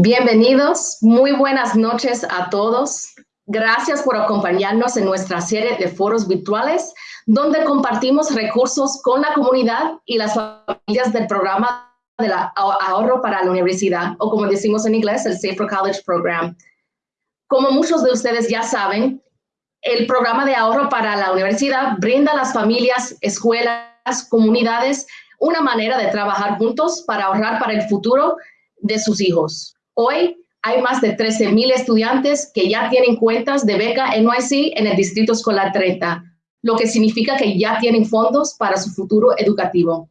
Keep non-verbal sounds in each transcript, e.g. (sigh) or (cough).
Bienvenidos, muy buenas noches a todos. Gracias por acompañarnos en nuestra serie de foros virtuales donde compartimos recursos con la comunidad y las familias del programa de ahorro para la universidad, o como decimos en inglés, el Safe for College Program. Como muchos de ustedes ya saben, el programa de ahorro para la universidad brinda a las familias, escuelas, comunidades una manera de trabajar juntos para ahorrar para el futuro de sus hijos. Hoy hay más de 13 mil estudiantes que ya tienen cuentas de beca NYC en el Distrito Escolar 30, lo que significa que ya tienen fondos para su futuro educativo.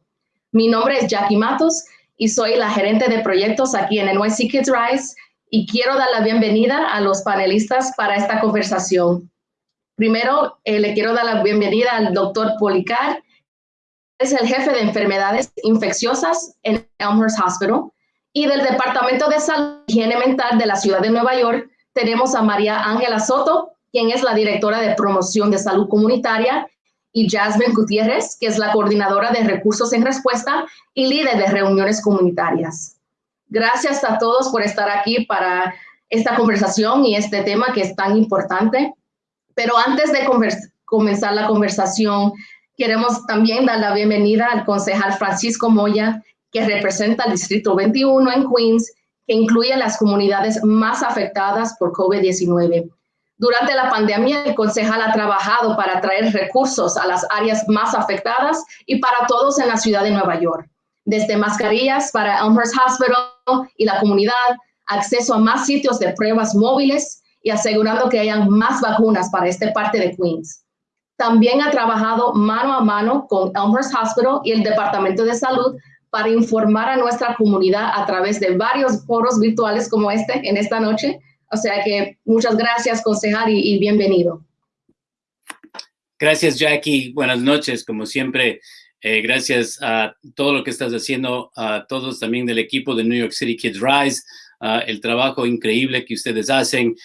Mi nombre es Jackie Matos y soy la gerente de proyectos aquí en NYC Kids Rise y quiero dar la bienvenida a los panelistas para esta conversación. Primero, eh, le quiero dar la bienvenida al doctor Policar, es el jefe de enfermedades infecciosas en Elmhurst Hospital. Y del Departamento de Salud y Higiene Mental de la Ciudad de Nueva York, tenemos a María Ángela Soto, quien es la directora de promoción de salud comunitaria, y Jasmine Gutiérrez, que es la coordinadora de recursos en respuesta y líder de reuniones comunitarias. Gracias a todos por estar aquí para esta conversación y este tema que es tan importante. Pero antes de comenzar la conversación, queremos también dar la bienvenida al concejal Francisco Moya, que representa el Distrito 21 en Queens, que incluye las comunidades más afectadas por COVID-19. Durante la pandemia, el concejal ha trabajado para traer recursos a las áreas más afectadas y para todos en la ciudad de Nueva York desde mascarillas para Elmhurst Hospital y la comunidad, acceso a más sitios de pruebas móviles y asegurando que hayan más vacunas para esta parte de Queens. También ha trabajado mano a mano con Elmhurst Hospital y el Departamento de Salud para informar a nuestra comunidad a través de varios foros virtuales como este en esta noche. O sea que muchas gracias, concejal, y, y bienvenido. Gracias, Jackie. Buenas noches. Como siempre, eh, gracias a todo lo que estás haciendo, a todos también del equipo de New York City Kids Rise, el trabajo increíble que ustedes hacen.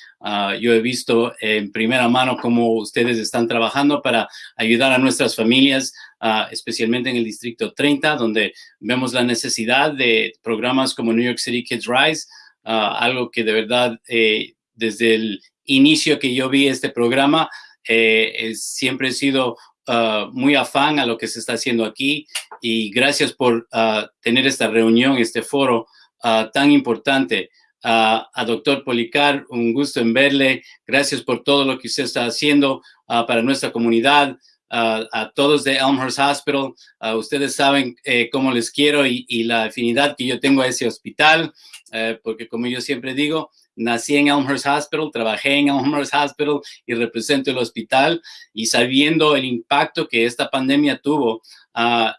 yo he visto en primera mano cómo ustedes están trabajando para ayudar a nuestras familias, especialmente en el Distrito 30, donde vemos la necesidad de programas como New York City Kids Rise, algo que de verdad eh, desde el inicio que yo vi este programa, eh, siempre he sido Ah, muy afán a lo que se está haciendo aquí y gracias por ah, tener esta reunión, este foro ah, tan importante. a doctor Policar, un gusto en verle. Gracias por todo lo que usted está haciendo para nuestra comunidad. a todos de Elmhurst Hospital. ustedes saben eh, cómo les quiero y, y, la afinidad que yo tengo a ese hospital, eh, porque como yo siempre digo, nací en Elmhurst Hospital, trabajé en Elmhurst Hospital y represento el hospital y sabiendo el impacto que esta pandemia tuvo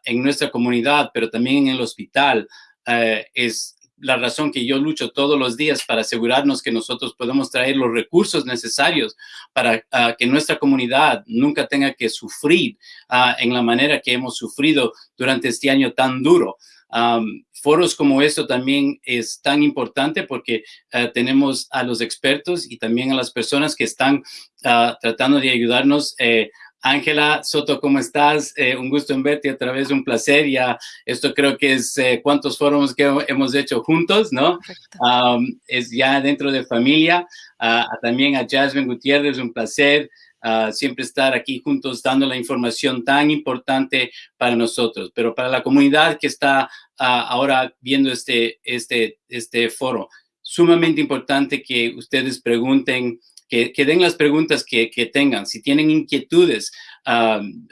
en nuestra comunidad, pero también en el hospital, eh, es la razón que yo lucho todos los días para asegurarnos que nosotros podemos traer los recursos necesarios para ah, que nuestra comunidad nunca tenga que sufrir ah, en la manera que hemos sufrido durante este año tan duro foros como esto también es tan importante porque eh, tenemos a los expertos y también a las personas que están ah, tratando de ayudarnos. Eh, Ángela Soto, ¿cómo estás? Eh, un gusto en verte a través de un placer. Ya, esto creo que es cuántos foros que hemos hecho juntos, ¿no? es ya dentro de familia. Ah, también a Jasmine Gutiérrez, un placer siempre estar aquí juntos dando la información tan importante para nosotros, pero para la comunidad que está ahora viendo este, este, este foro, sumamente importante que ustedes pregunten, que, den las preguntas que, tengan. Si tienen inquietudes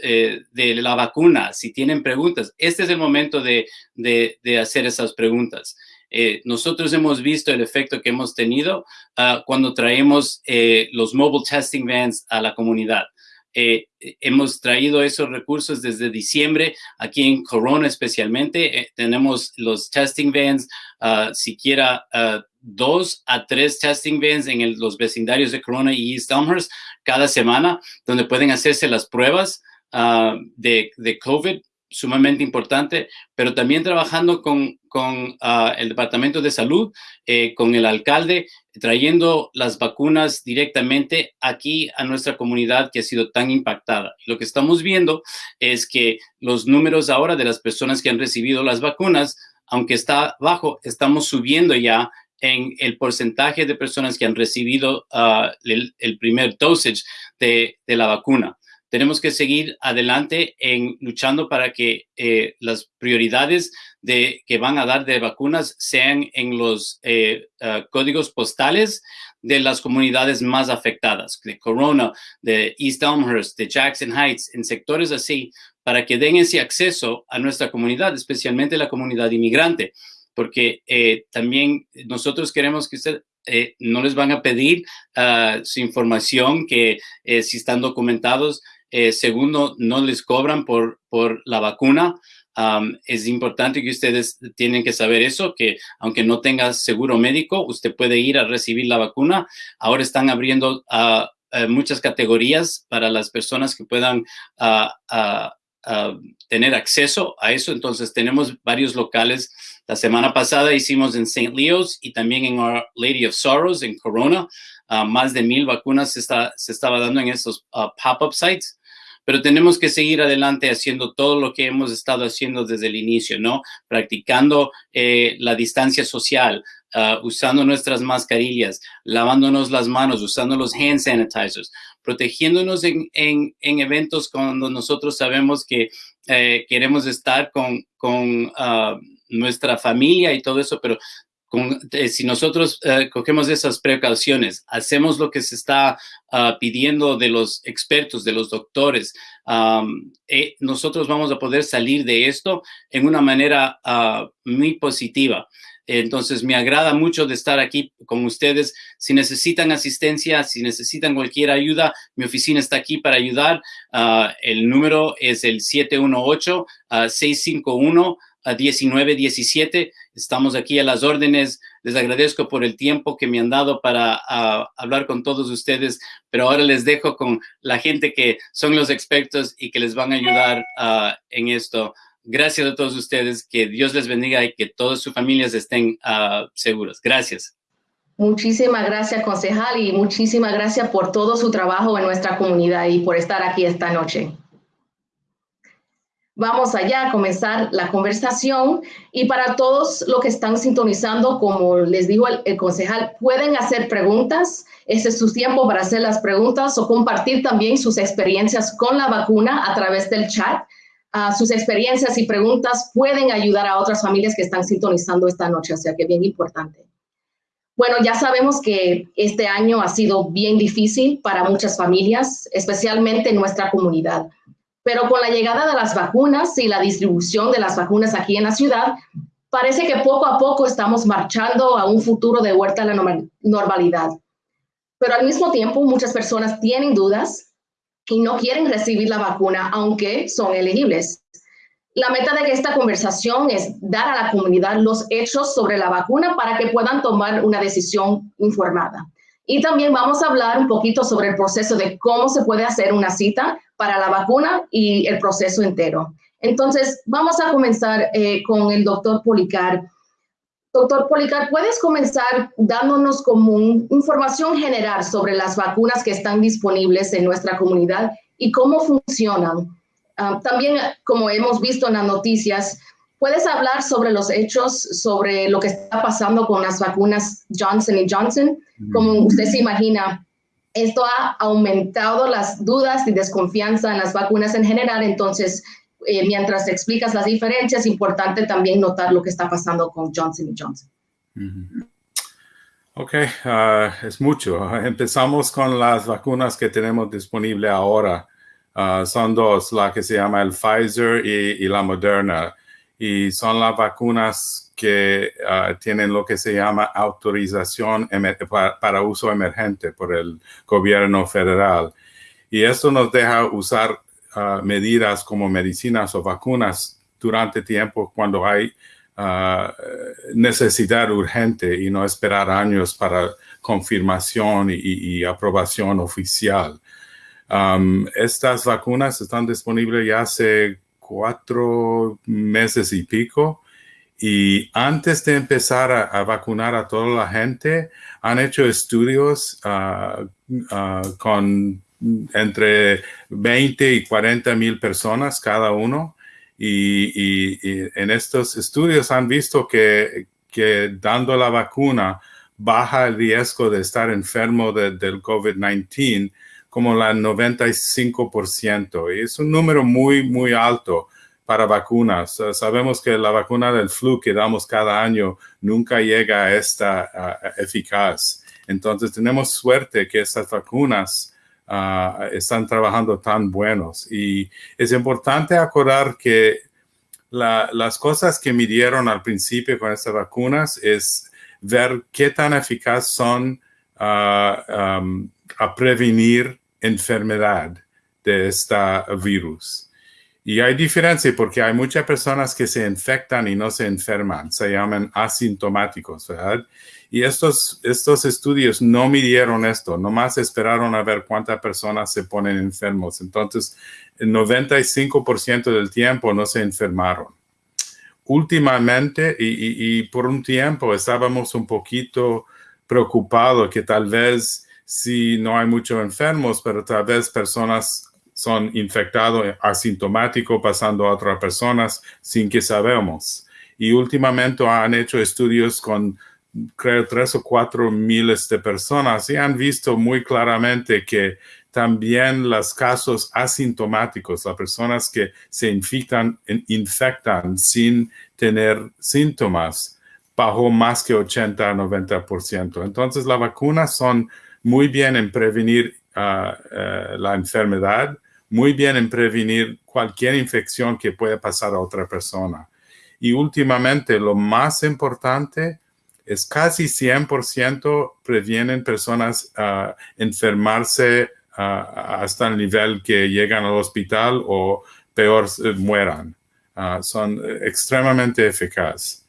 eh, de la vacuna, si tienen preguntas, este es el momento de, de, hacer esas preguntas. Eh, nosotros hemos visto el efecto que hemos tenido uh, cuando traemos eh, los mobile testing vans a la comunidad. Eh, hemos traído esos recursos desde diciembre, aquí en Corona especialmente. Eh, tenemos los testing vans, uh, siquiera uh, dos a tres testing vans en el, los vecindarios de Corona y East Elmhurst cada semana, donde pueden hacerse las pruebas de, de COVID sumamente importante, pero también trabajando con, con uh, el Departamento de Salud, eh, con el alcalde, trayendo las vacunas directamente aquí a nuestra comunidad que ha sido tan impactada. Lo que estamos viendo es que los números ahora de las personas que han recibido las vacunas, aunque está bajo, estamos subiendo ya en el porcentaje de personas que han recibido ah, el, primer dosage de, la vacuna. Tenemos que seguir adelante en luchando para que eh, las prioridades de, que van a dar de vacunas sean en los eh, ah, códigos postales de las comunidades más afectadas, de Corona, de East Elmhurst, de Jackson Heights, en sectores así, para que den ese acceso a nuestra comunidad, especialmente la comunidad inmigrante porque eh, también nosotros queremos que usted eh, no les van a pedir ah, su información, que eh, si están documentados, segundo, no les cobran por, por la vacuna. es importante que ustedes tienen que saber eso, que aunque no tenga seguro médico, usted puede ir a recibir la vacuna. Ahora están abriendo uh, muchas categorías para las personas que puedan uh, tener acceso a eso. Entonces, tenemos varios locales. La semana pasada hicimos en St. Leo's y también en Our Lady of Sorrows, en Corona. Ah, más de mil vacunas se, está, se estaba dando en estos ah, pop-up sites. Pero tenemos que seguir adelante haciendo todo lo que hemos estado haciendo desde el inicio, ¿no? Practicando eh, la distancia social, ah, usando nuestras mascarillas, lavándonos las manos, usando los hand sanitizers, protegiéndonos en, en, en eventos cuando nosotros sabemos que eh, queremos estar con, con uh, nuestra familia y todo eso, pero eh, si nosotros uh, cogemos esas precauciones, hacemos lo que se está uh, pidiendo de los expertos, de los doctores, eh, nosotros vamos a poder salir de esto en una manera muy positiva. Entonces, me agrada mucho de estar aquí con ustedes. Si necesitan asistencia, si necesitan cualquier ayuda, mi oficina está aquí para ayudar. Ah, el número es el 718-651-1917. Estamos aquí a las órdenes. Les agradezco por el tiempo que me han dado para hablar con todos ustedes, pero ahora les dejo con la gente que son los expertos y que les van a ayudar en esto. Gracias a todos ustedes, que Dios les bendiga y que todas sus familias estén uh, seguras. Gracias. Muchísimas gracias, concejal, y muchísimas gracias por todo su trabajo en nuestra comunidad y por estar aquí esta noche. Vamos allá a comenzar la conversación y para todos los que están sintonizando, como les dijo el, concejal, pueden hacer preguntas. Este es su tiempo para hacer las preguntas o compartir también sus experiencias con la vacuna a través del chat sus experiencias y preguntas pueden ayudar a otras familias que están sintonizando esta noche, o sea que bien importante. Bueno, ya sabemos que este año ha sido bien difícil para muchas familias, especialmente en nuestra comunidad. Pero con la llegada de las vacunas y la distribución de las vacunas aquí en la ciudad, parece que poco a poco estamos marchando a un futuro de vuelta a la normalidad. Pero al mismo tiempo, muchas personas tienen dudas y no quieren recibir la vacuna, aunque son elegibles. La meta de esta conversación es dar a la comunidad los hechos sobre la vacuna para que puedan tomar una decisión informada. Y también vamos a hablar un poquito sobre el proceso de cómo se puede hacer una cita para la vacuna y el proceso entero. Entonces, vamos a comenzar eh, con el doctor Policar. Doctor Policar, ¿puedes comenzar dándonos como información general sobre las vacunas que están disponibles en nuestra comunidad y cómo funcionan? Uh, también, como hemos visto en las noticias, ¿puedes hablar sobre los hechos, sobre lo que está pasando con las vacunas Johnson Johnson? Como usted se imagina, esto ha aumentado las dudas y desconfianza en las vacunas en general, entonces eh, mientras explicas las diferencias, es importante también notar lo que está pasando con Johnson Johnson. Ok, uh, es mucho. Empezamos con las vacunas que tenemos disponible ahora. Uh, son dos, la que se llama el Pfizer y, la Moderna. Y son las vacunas que uh, tienen lo que se llama autorización para, para, uso emergente por el gobierno federal. Y esto nos deja usar medidas como medicinas o vacunas durante tiempo cuando hay uh, necesidad urgente y no esperar años para confirmación y, y aprobación oficial. Um, estas vacunas están disponibles ya hace cuatro meses y pico. Y antes de empezar a, vacunar a toda la gente, han hecho estudios uh, uh, con entre 20 y 40 mil personas cada uno. Y, en estos estudios han visto que, que, dando la vacuna baja el riesgo de estar enfermo del COVID-19 como la 95%. Y es un número muy, muy alto para vacunas. sabemos que la vacuna del flu que damos cada año nunca llega a esta eficaz. Entonces tenemos suerte que estas vacunas ah, están trabajando tan buenos. Y es importante acordar que las cosas que midieron al principio con estas vacunas es ver qué tan eficaz son ah, a prevenir enfermedad de este virus. Y hay diferencia porque hay muchas personas que se infectan y no se enferman, se llaman asintomáticos, ¿verdad? Y estos, estos estudios no midieron esto, nomás esperaron a ver cuántas personas se ponen enfermos. Entonces, el 95% del tiempo no se enfermaron. Últimamente, y, y por un tiempo estábamos un poquito preocupados que tal vez si no hay muchos enfermos, pero tal vez personas son infectados asintomáticos pasando a otras personas sin que sabemos. Y últimamente han hecho estudios con, creo, tres o cuatro miles de personas y han visto muy claramente que también los casos asintomáticos, las personas que se infectan, infectan sin tener síntomas, bajó más que 80 a 90%. Entonces, las vacunas son muy bien en prevenir ah, eh, la enfermedad, muy bien en prevenir cualquier infección que pueda pasar a otra persona. Y últimamente, lo más importante es casi 100% previenen personas a enfermarse ah, hasta el nivel que llegan al hospital o peor mueran. Son extremadamente eficaces.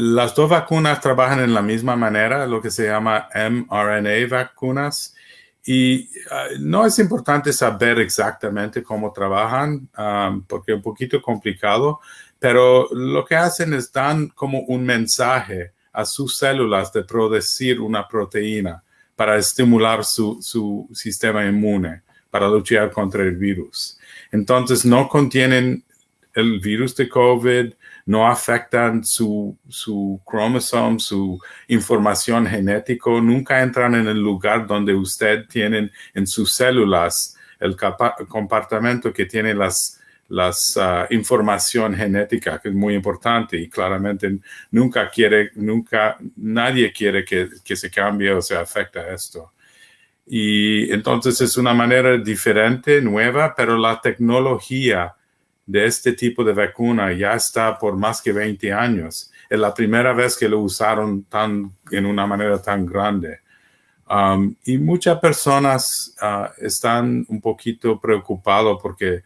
Las dos vacunas trabajan en la misma manera, lo que se llama mRNA vacunas. Y ah, no es importante saber exactamente cómo trabajan, um, porque es un poquito complicado, pero lo que hacen es dan como un mensaje a sus células de producir una proteína para estimular su, su sistema inmune, para luchar contra el virus. Entonces, no contienen el virus de COVID, no afectan su, su cromosoma, su información genética, nunca entran en el lugar donde usted tiene en sus células el comportamiento que tiene las, las ah, información genética, que es muy importante y claramente nunca quiere, nunca, nadie quiere que, que se cambie o se afecte esto. Y entonces es una manera diferente, nueva, pero la tecnología de este tipo de vacuna ya está por más que 20 años. Es la primera vez que lo usaron tan, en una manera tan grande. Um, y muchas personas uh, están un poquito preocupados porque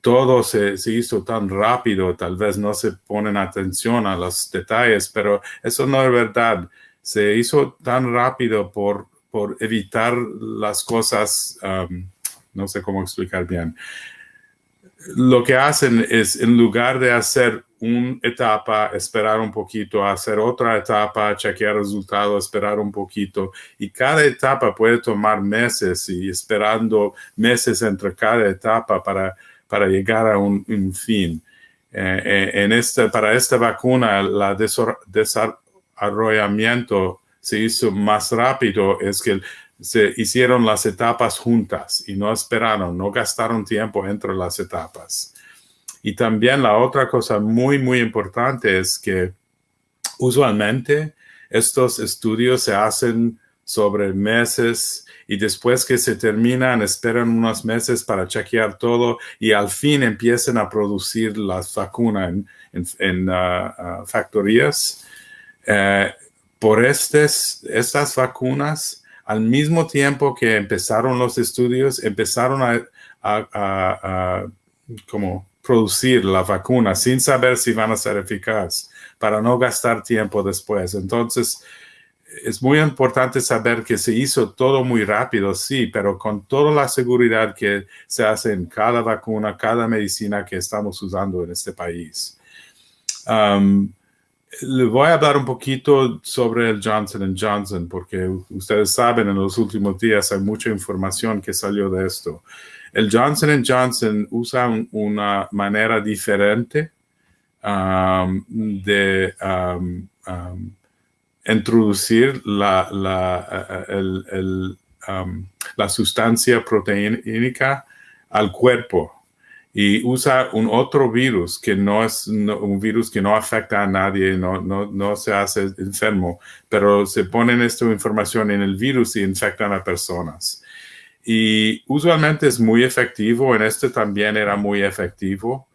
todo se, se, hizo tan rápido, tal vez no se ponen atención a los detalles, pero eso no es verdad. Se hizo tan rápido por, por evitar las cosas, um, no sé cómo explicar bien lo que hacen es, en lugar de hacer una etapa, esperar un poquito, hacer otra etapa, chequear resultados, esperar un poquito. Y cada etapa puede tomar meses y esperando meses entre cada etapa para, para llegar a un, fin. Eh, eh, en este, para esta vacuna, el desarrollamiento se hizo más rápido, es que se hicieron las etapas juntas y no esperaron, no gastaron tiempo entre las etapas. Y también la otra cosa muy, muy importante es que usualmente estos estudios se hacen sobre meses y después que se terminan, esperan unos meses para chequear todo y al fin empiezan a producir las vacunas en, ah, ah, factorías. Eh, por estas vacunas, al mismo tiempo que empezaron los estudios, empezaron a, como producir la vacuna sin saber si van a ser eficaz para no gastar tiempo después. Entonces, es muy importante saber que se hizo todo muy rápido, sí, pero con toda la seguridad que se hace en cada vacuna, cada medicina que estamos usando en este país. Um, le voy a hablar un poquito sobre el Johnson Johnson, porque ustedes saben, en los últimos días hay mucha información que salió de esto. El Johnson Johnson usa una manera diferente um, de um, um, introducir la, la, um, la sustancia proteínica al cuerpo y usa un otro virus que no es un virus que no afecta a nadie, no, no, no, se hace enfermo, pero se ponen esta información en el virus y infectan a personas. Y usualmente es muy efectivo, en este también era muy efectivo,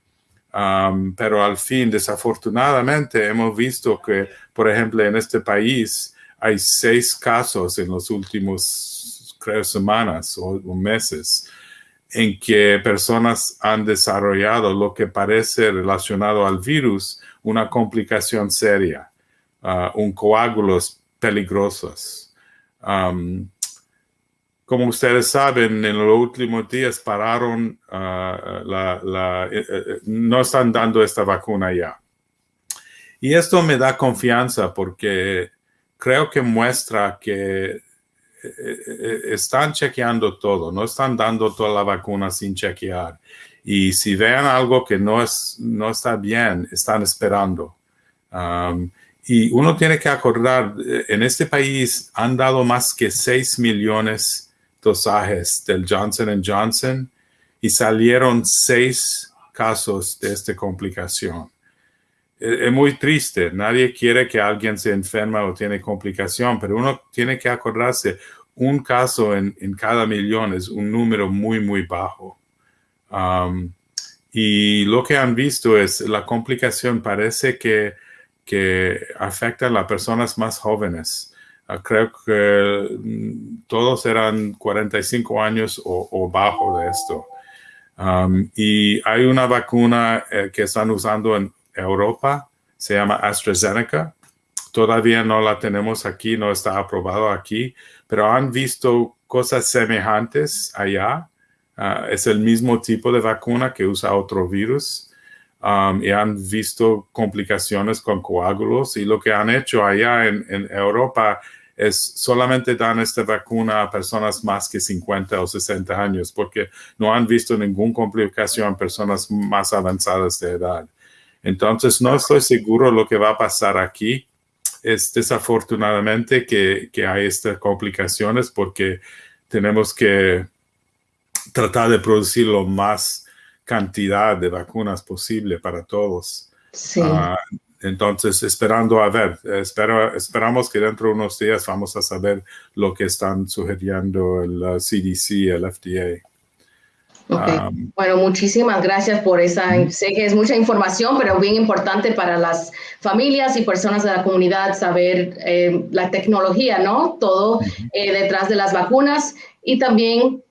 um, pero al fin, desafortunadamente, hemos visto que, por ejemplo, en este país hay seis casos en los últimos, creo, semanas o meses en que personas han desarrollado lo que parece relacionado al virus, una complicación seria, uh, un coágulos peligrosos. Um, como ustedes saben, en los últimos días pararon, uh, la, eh, eh, no están dando esta vacuna ya. Y esto me da confianza porque creo que muestra que están chequeando todo, no están dando toda la vacuna sin chequear. Y si vean algo que no, es, no está bien, están esperando. Um, y uno tiene que acordar, eh, en este país han dado más que 6 millones dosajes del Johnson Johnson y salieron 6 casos de esta complicación. Es muy triste, nadie quiere que alguien se enferma o tiene complicación, pero uno tiene que acordarse, un caso en, cada millón es un número muy, muy bajo. Um, y lo que han visto es la complicación parece que, que afecta a las personas más jóvenes. Ah, creo que mm, todos eran 45 años o, bajo de esto. Um, y hay una vacuna eh, que están usando en Europa, se llama AstraZeneca. Todavía no la tenemos aquí, no está aprobado aquí, pero han visto cosas semejantes allá. Ah, es el mismo tipo de vacuna que usa otro virus um, y han visto complicaciones con coágulos y lo que han hecho allá en, Europa es solamente dan esta vacuna a personas más que 50 o 60 años porque no han visto ninguna complicación en personas más avanzadas de edad. Entonces, no estoy seguro lo que va a pasar aquí es desafortunadamente que, hay estas complicaciones porque tenemos que tratar de producir lo más cantidad de vacunas posible para todos. Ah, entonces, esperando a ver, espero, esperamos que dentro de unos días vamos a saber lo que están sugiriendo el CDC, el FDA. Um, bueno, muchísimas gracias por esa, sé que es mucha información, pero bien importante para las familias y personas de la comunidad saber eh, la tecnología, ¿no? Todo eh, detrás de las vacunas y también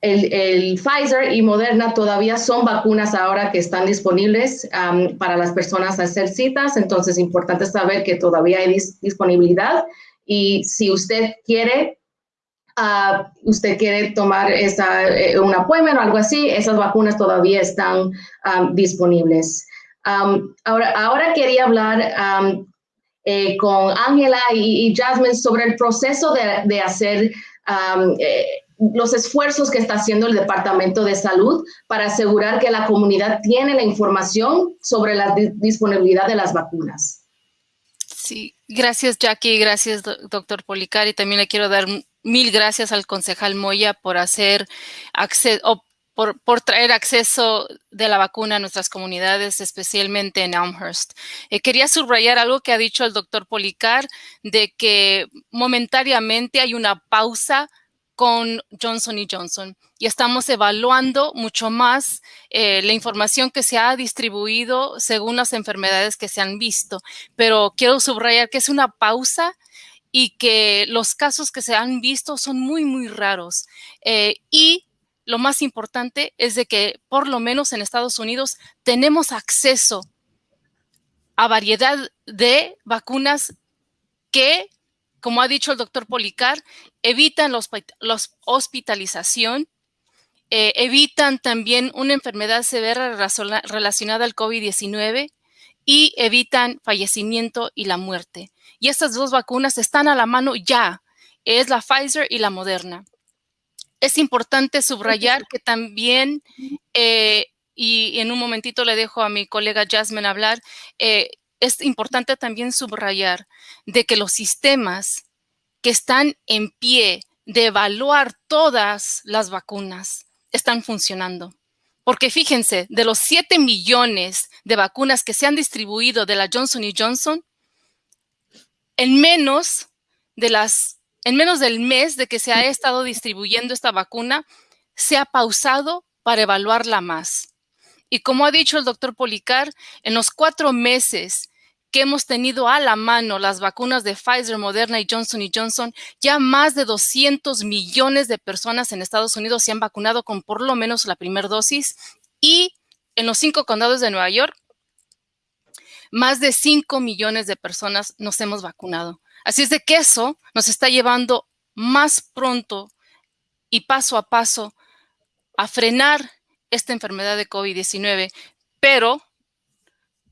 el, Pfizer y Moderna todavía son vacunas ahora que están disponibles um, para las personas hacer citas, entonces es importante saber que todavía hay disponibilidad y si usted quiere usted quiere tomar esa, eh, un appointment o algo así, esas vacunas todavía están disponibles. ahora, quería hablar eh, con Ángela y, Jasmine sobre el proceso de, hacer eh, los esfuerzos que está haciendo el Departamento de Salud para asegurar que la comunidad tiene la información sobre la disponibilidad de las vacunas. Sí, gracias Jackie, gracias doctor Policar y también le quiero dar mil gracias al concejal Moya por hacer acceso por, traer acceso de la vacuna a nuestras comunidades, especialmente en Elmhurst. Eh, quería subrayar algo que ha dicho el doctor Policar, de que momentáneamente hay una pausa con Johnson y Johnson y estamos evaluando mucho más eh, la información que se ha distribuido según las enfermedades que se han visto. Pero quiero subrayar que es una pausa y que los casos que se han visto son muy, muy raros. Eh, y lo más importante es de que por lo menos en Estados Unidos tenemos acceso a variedad de vacunas que, como ha dicho el doctor Policar, evitan la hospitalización, eh, evitan también una enfermedad severa relacionada al COVID-19 y evitan fallecimiento y la muerte. Y estas dos vacunas están a la mano ya, es la Pfizer y la Moderna. Es importante subrayar que también, eh, y en un momentito le dejo a mi colega Jasmine hablar, eh, es importante también subrayar de que los sistemas que están en pie de evaluar todas las vacunas están funcionando. Porque fíjense, de los 7 millones de vacunas que se han distribuido de la Johnson Johnson, en menos, de las, en menos del mes de que se ha estado distribuyendo esta vacuna, se ha pausado para evaluarla más. Y como ha dicho el doctor Policar, en los cuatro meses que hemos tenido a la mano las vacunas de Pfizer, Moderna y Johnson Johnson, ya más de 200 millones de personas en Estados Unidos se han vacunado con por lo menos la primera dosis y en los cinco condados de Nueva York, más de 5 millones de personas nos hemos vacunado. Así es de que eso nos está llevando más pronto y paso a paso a frenar esta enfermedad de COVID-19, pero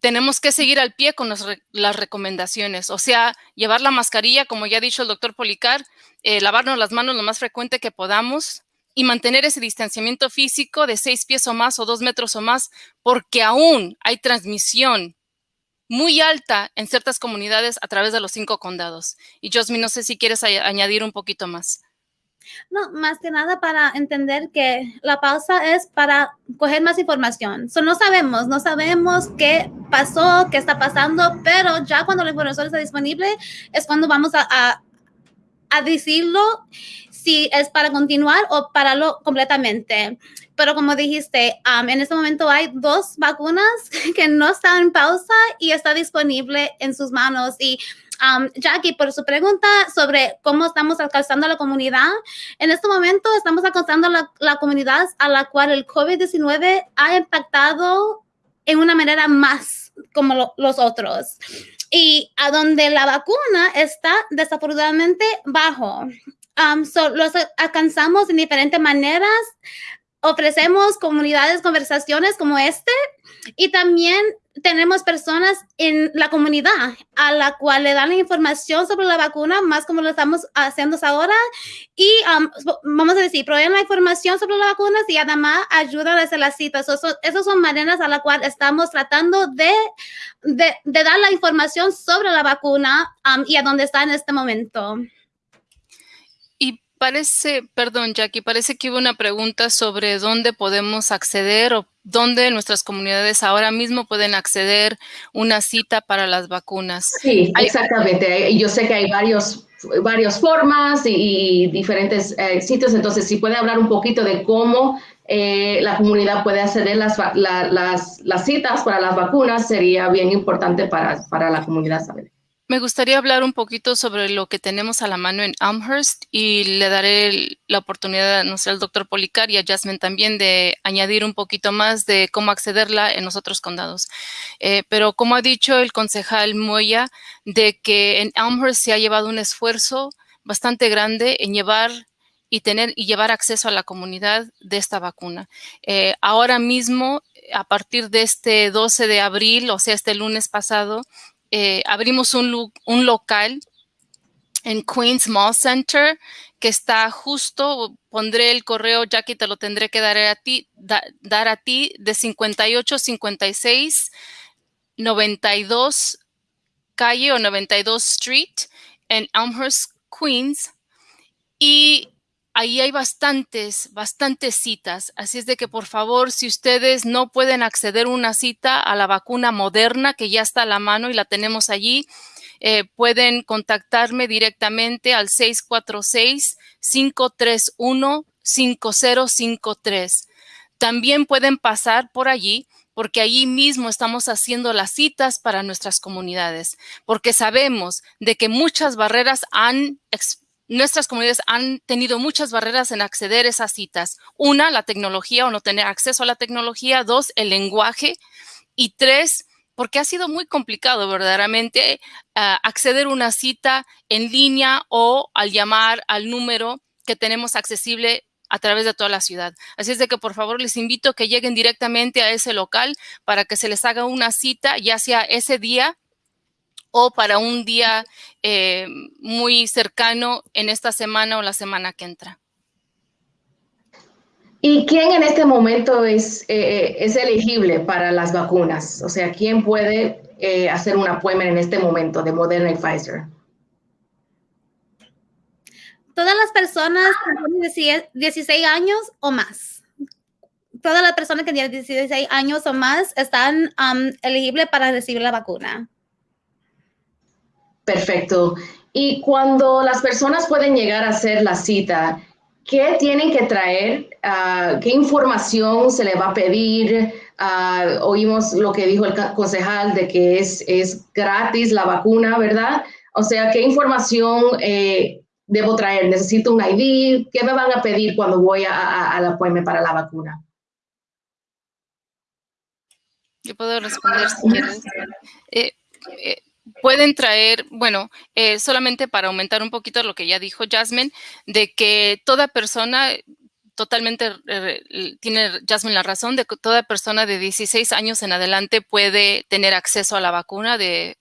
tenemos que seguir al pie con las, recomendaciones, o sea, llevar la mascarilla, como ya ha dicho el doctor Policar, eh, lavarnos las manos lo más frecuente que podamos y mantener ese distanciamiento físico de seis pies o más o dos metros o más, porque aún hay transmisión muy alta en ciertas comunidades a través de los cinco condados. Y Josmi, no sé si quieres añadir un poquito más. No, más que nada para entender que la pausa es para coger más información. no sabemos, no sabemos qué pasó, qué está pasando, pero ya cuando la información está disponible es cuando vamos a, a, decirlo si es para continuar o pararlo completamente. Pero como dijiste, um, en este momento hay dos vacunas (laughs) que no están en pausa y está disponible en sus manos. Y um, Jackie, por su pregunta sobre cómo estamos alcanzando a la comunidad, en este momento estamos alcanzando la, la comunidad a la cual el COVID-19 ha impactado en una manera más como los otros. Y a donde la vacuna está desafortunadamente bajo. Um, los alcanzamos en diferentes maneras ofrecemos comunidades, conversaciones como este y también tenemos personas en la comunidad a la cual le dan la información sobre la vacuna, más como lo estamos haciendo ahora. Y um, vamos a decir, proveen la información sobre las vacunas y además ayudan a hacer las citas. esas son maneras a la cual estamos tratando de, de, dar la información sobre la vacuna um, y a dónde está en este momento. Parece, perdón Jackie, parece que hubo una pregunta sobre dónde podemos acceder o dónde nuestras comunidades ahora mismo pueden acceder una cita para las vacunas. Sí, exactamente. Yo sé que hay varios, varias formas y, diferentes eh, sitios, entonces si puede hablar un poquito de cómo eh, la comunidad puede acceder las, las, las citas para las vacunas, sería bien importante para, para la comunidad saber. Me gustaría hablar un poquito sobre lo que tenemos a la mano en Amherst y le daré la oportunidad, no sé, al doctor Policar y a Jasmine también de añadir un poquito más de cómo accederla en los otros condados. Eh, pero como ha dicho el concejal Moya, de que en Amherst se ha llevado un esfuerzo bastante grande en llevar y tener y llevar acceso a la comunidad de esta vacuna. Eh, ahora mismo, a partir de este 12 de abril, o sea, este lunes pasado, eh, abrimos un, local en Queens Mall Center, que está justo, pondré el correo, Jackie, te lo tendré que dar a ti, dar a ti de 58, 56, 92 calle o 92 Street en Elmhurst, Queens. Y ahí hay bastantes, bastantes citas. Así es de que, por favor, si ustedes no pueden acceder una cita a la vacuna moderna, que ya está a la mano y la tenemos allí, eh, pueden contactarme directamente al 646-531-5053. También pueden pasar por allí porque allí mismo estamos haciendo las citas para nuestras comunidades, porque sabemos de que muchas barreras han nuestras comunidades han tenido muchas barreras en acceder a esas citas. Una, la tecnología o no tener acceso a la tecnología. Dos, el lenguaje. Y tres, porque ha sido muy complicado verdaderamente ah, acceder a una cita en línea o al llamar al número que tenemos accesible a través de toda la ciudad. Así es de que por favor les invito a que lleguen directamente a ese local para que se les haga una cita, ya sea ese día o para un día eh, muy cercano en esta semana o la semana que entra. ¿Y quién en este momento es, eh, es elegible para las vacunas? O sea, ¿quién puede eh, hacer un appointment en este momento de Moderna y Pfizer? Todas las personas que tienen 16 años o más. Todas las personas que tienen 16 años o más están um, elegibles para recibir la vacuna. Perfecto. Y cuando las personas pueden llegar a hacer la cita, ¿qué tienen que traer? Ah, ¿Qué información se le va a pedir? Ah, oímos lo que dijo el concejal de que es, es gratis la vacuna, ¿verdad? O sea, ¿qué información eh, debo traer? ¿Necesito un ID? ¿Qué me van a pedir cuando voy a, la appointment para la vacuna? Yo puedo responder si quieres. Eh, eh, pueden traer, bueno, eh, solamente para aumentar un poquito lo que ya dijo Jasmine, de que toda persona, totalmente tiene Jasmine la razón, de que toda persona de 16 años en adelante puede tener acceso a la vacuna de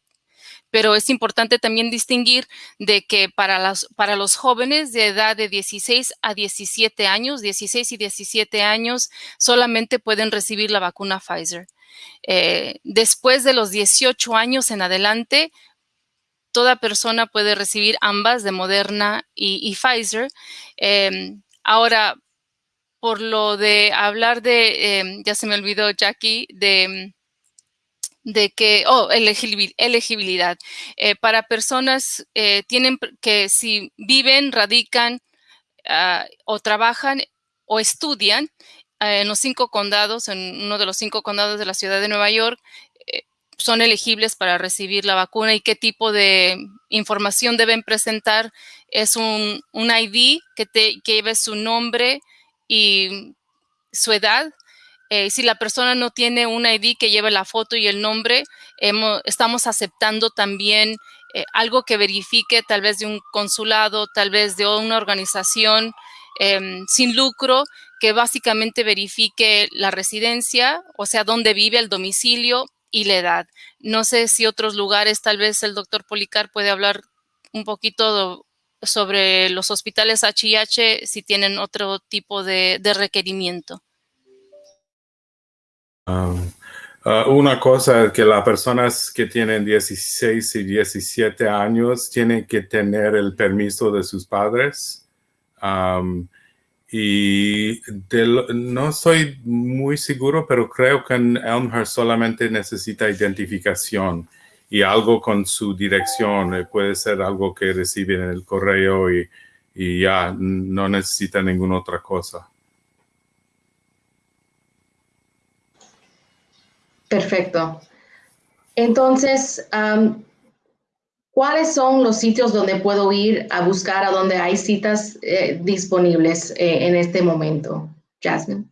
pero es importante también distinguir de que para, las, para los jóvenes de edad de 16 a 17 años, 16 y 17 años, solamente pueden recibir la vacuna Pfizer. Eh, después de los 18 años en adelante, toda persona puede recibir ambas de Moderna y, Pfizer. Em, ahora, por lo de hablar de, em, ya se me olvidó Jackie, de de que, oh, elegibilidad. Eh, para personas eh, tienen que si viven, radican ah, o trabajan o estudian en los cinco condados, en uno de los cinco condados de la ciudad de Nueva York, son elegibles para recibir la vacuna y qué tipo de información deben presentar. Es un, un ID que, te, que lleve su nombre y su edad, eh, si la persona no tiene un ID que lleve la foto y el nombre, estamos aceptando también eh, algo que verifique tal vez de un consulado, tal vez de una organización em, sin lucro, que básicamente verifique la residencia, o sea, dónde vive, el domicilio y la edad. No sé si otros lugares, tal vez el doctor Policar puede hablar un poquito sobre los hospitales HIH, si tienen otro tipo de requerimiento. Um, uh, una cosa es que las personas que tienen 16 y 17 años tienen que tener el permiso de sus padres. Um, y no soy muy seguro, pero creo que Elmhurst solamente necesita identificación y algo con su dirección. Eh, puede ser algo que reciben en el correo y ya no necesita ninguna otra cosa. Perfecto. Entonces, ¿cuáles son los sitios donde puedo ir a buscar a donde hay citas eh, disponibles eh, en este momento? Jasmine.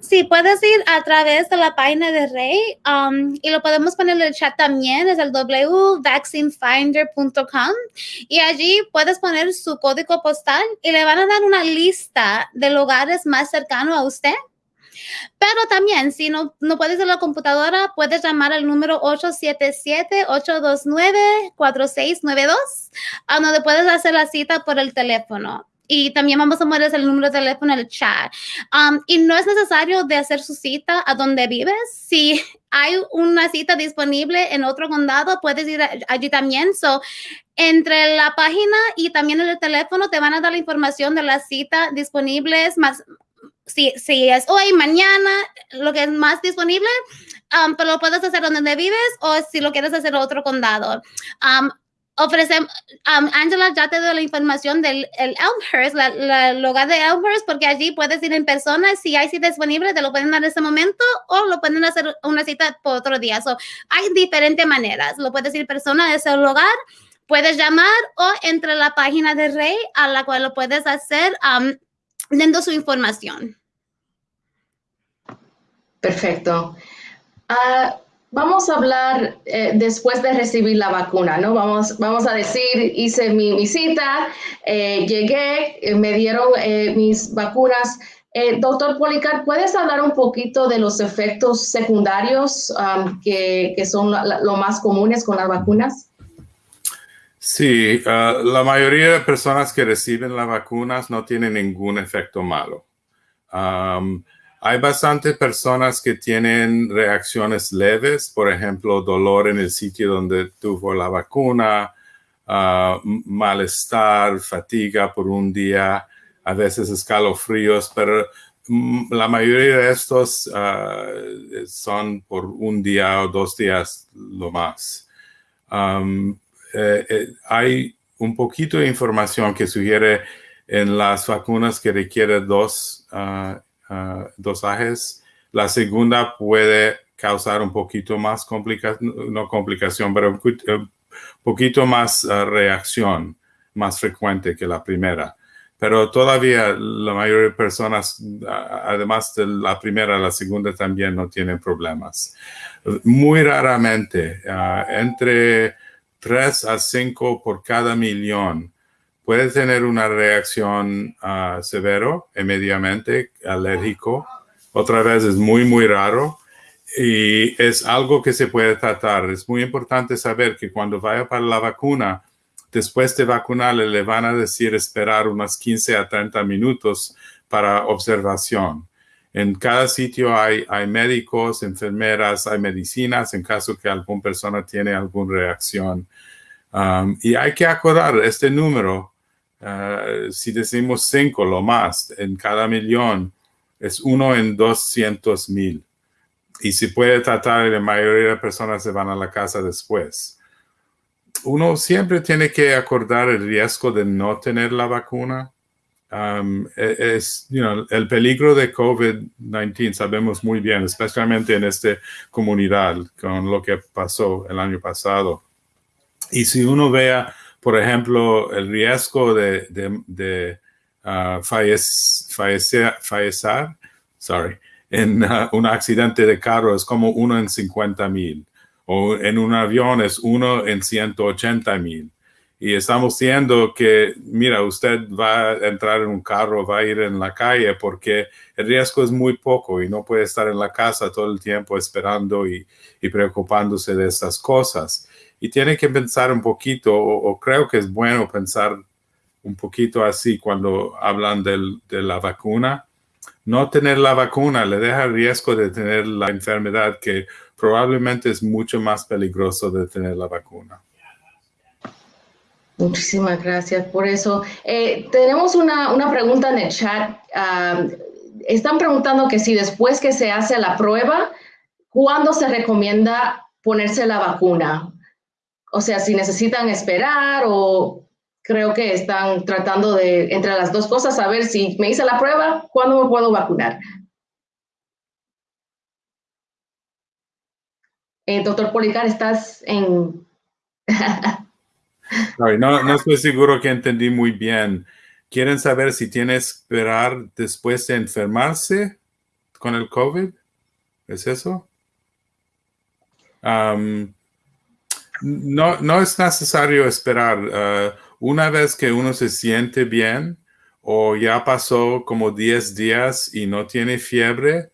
Sí, puedes ir a través de la página de Rey y lo podemos poner en el chat también, es el www.vaccinefinder.com y allí puedes poner su código postal y le van a dar una lista de lugares más cercanos a usted pero también, si no, no puedes en la computadora, puedes llamar al número 877-829-4692, a donde puedes hacer la cita por el teléfono y también vamos a poner el número de teléfono en el chat. Um, y no es necesario de hacer su cita a donde vives. Si hay una cita disponible en otro condado, puedes ir allí también. So, entre la página y también en el teléfono te van a dar la información de las citas disponibles más si, si es hoy, mañana, lo que es más disponible, um, pero lo puedes hacer donde vives o si lo quieres hacer otro condado. Um, ofrecemos, um, Angela ya te dio la información del el Elmhurst, el lugar de Elmhurst, porque allí puedes ir en persona, si hay cita disponible, te lo pueden dar en ese momento o lo pueden hacer una cita por otro día. So, hay diferentes maneras, lo puedes ir en persona a ese lugar, puedes llamar o entre la página de Rey a la cual lo puedes hacer dando su información. Perfecto. Ah, vamos a hablar eh, después de recibir la vacuna, ¿no? Vamos, vamos a decir, hice mi, visita, eh, llegué, eh, me dieron mis vacunas. doctor Policar, ¿puedes hablar un poquito de los efectos secundarios que, que, son lo más comunes con las vacunas? Sí, ah, la mayoría de personas que reciben las vacunas no tienen ningún efecto malo. hay bastantes personas que tienen reacciones leves, por ejemplo, dolor en el sitio donde tuvo la vacuna, ah, malestar, fatiga por un día, a veces escalofríos, pero mm, la mayoría de estos ah, son por un día o dos días lo más. Eh, hay un poquito de información que sugiere en las vacunas que requieren dos uh, dosajes. La segunda puede causar un poquito más complicación, no complicación, pero un poquito más reacción, más frecuente que la primera. Pero todavía la mayoría de personas, además de la primera, la segunda también no tienen problemas. Muy raramente, entre 3 a 5 por cada millón, puede tener una reacción uh, severo inmediatamente, alérgico. Otra vez es muy, muy raro y es algo que se puede tratar. Es muy importante saber que cuando vaya para la vacuna, después de vacunarle, le van a decir esperar unos 15 a 30 minutos para observación. En cada sitio hay, médicos, enfermeras, hay medicinas en caso que alguna persona tiene alguna reacción. Um, y hay que acordar este número Uh, si decimos cinco, lo más, en cada millón, es uno en 200 mil. Y si puede tratar, la mayoría de personas se van a la casa después. Uno siempre tiene que acordar el riesgo de no tener la vacuna. Um, e, es, you know, el peligro de COVID-19 sabemos muy bien, especialmente en esta comunidad, con lo que pasó el año pasado. Y si uno vea por ejemplo, el riesgo de, de, uh, fallecer, sorry, en uh, un accidente de carro es como uno en 50 mil o en un avión es uno en 180 mil. Y estamos diciendo que, mira, usted va a entrar en un carro, va a ir en la calle porque el riesgo es muy poco y no puede estar en la casa todo el tiempo esperando y, y preocupándose de estas cosas y tiene que pensar un poquito, o, creo que es bueno pensar un poquito así cuando hablan del, de la vacuna. No tener la vacuna le deja el riesgo de tener la enfermedad que probablemente es mucho más peligroso de tener la vacuna. Muchísimas gracias por eso. Eh, tenemos una, una, pregunta en el chat. Están preguntando que si después que se hace la prueba, ¿cuándo se recomienda ponerse la vacuna? O sea, si necesitan esperar o creo que están tratando de, entre las dos cosas, saber si me hice la prueba, ¿cuándo me puedo vacunar? Eh, doctor Policar, estás en... (laughs) no, no estoy seguro que entendí muy bien. ¿Quieren saber si tiene que esperar después de enfermarse con el COVID? ¿Es eso? No, no es necesario esperar. Uh, una vez que uno se siente bien o ya pasó como 10 días y no tiene fiebre,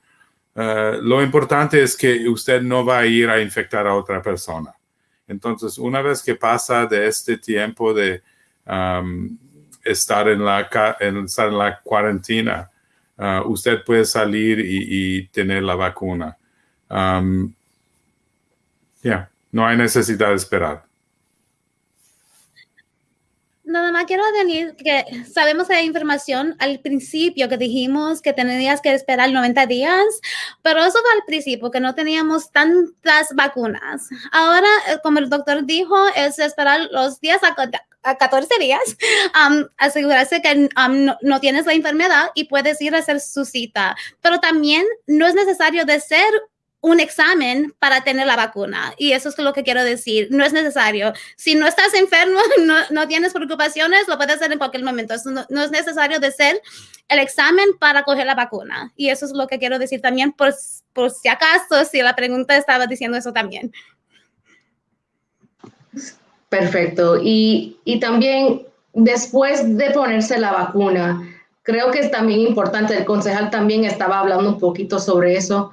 uh, lo importante es que usted no va a ir a infectar a otra persona. Entonces, una vez que pasa de este tiempo de estar, en la, en, la cuarentena, uh, usted puede salir y, tener la vacuna. Ya. No hay necesidad de esperar. Nada más quiero decir que sabemos hay información al principio que dijimos que tenías que esperar 90 días, pero eso fue al principio, que no teníamos tantas vacunas. Ahora, eh, como el doctor dijo, es esperar los días a, 14 días, (laughs) asegurarse que no, no, tienes la enfermedad y puedes ir a hacer su cita. Pero también no es necesario de ser un examen para tener la vacuna. Y eso es lo que quiero decir. No es necesario. Si no estás enfermo, (laughs) no, no tienes preocupaciones, lo puedes hacer en cualquier momento. No, no, es necesario de ser el examen para coger la vacuna. Y eso es lo que quiero decir también, por, por si acaso, si la pregunta estaba diciendo eso también. Perfecto. Y, y también después de ponerse la vacuna, creo que es también importante, el concejal también estaba hablando un poquito sobre eso